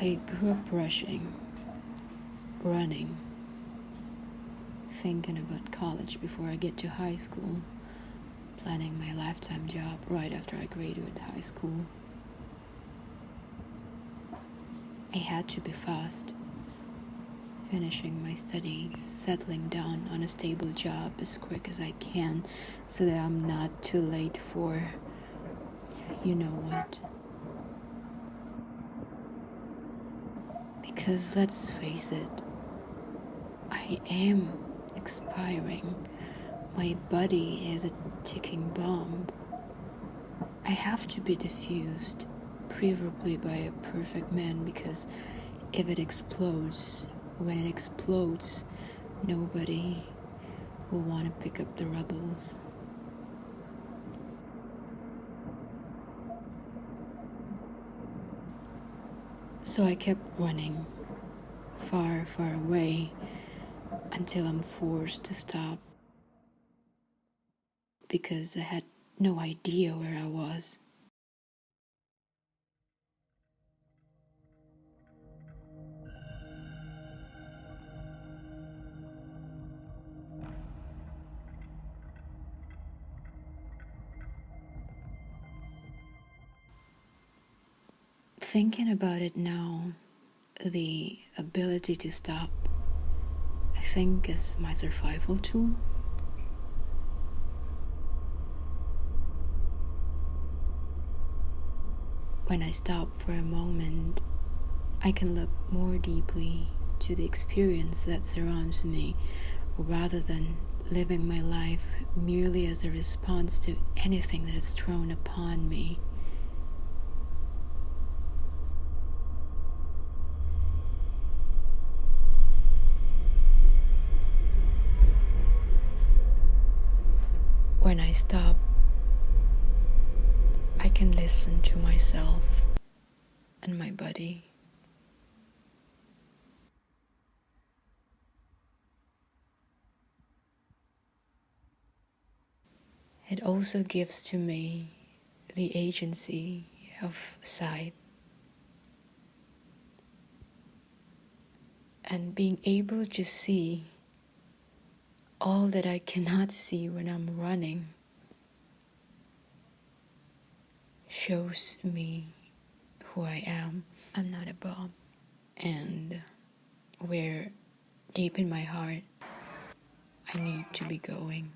I grew up rushing, running, thinking about college before I get to high school, planning my lifetime job right after I graduate high school. I had to be fast, finishing my studies, settling down on a stable job as quick as I can so that I'm not too late for you know what. Because let's face it, I am expiring. My body is a ticking bomb. I have to be diffused, preferably by a perfect man, because if it explodes, when it explodes, nobody will want to pick up the rebels. So I kept running far, far away until I'm forced to stop because I had no idea where I was. Thinking about it now, the ability to stop, I think, is my survival tool. When I stop for a moment, I can look more deeply to the experience that surrounds me rather than living my life merely as a response to anything that is thrown upon me. When I stop, I can listen to myself and my body. It also gives to me the agency of sight and being able to see all that I cannot see when I'm running shows me who I am. I'm not a bomb. And where deep in my heart I need to be going.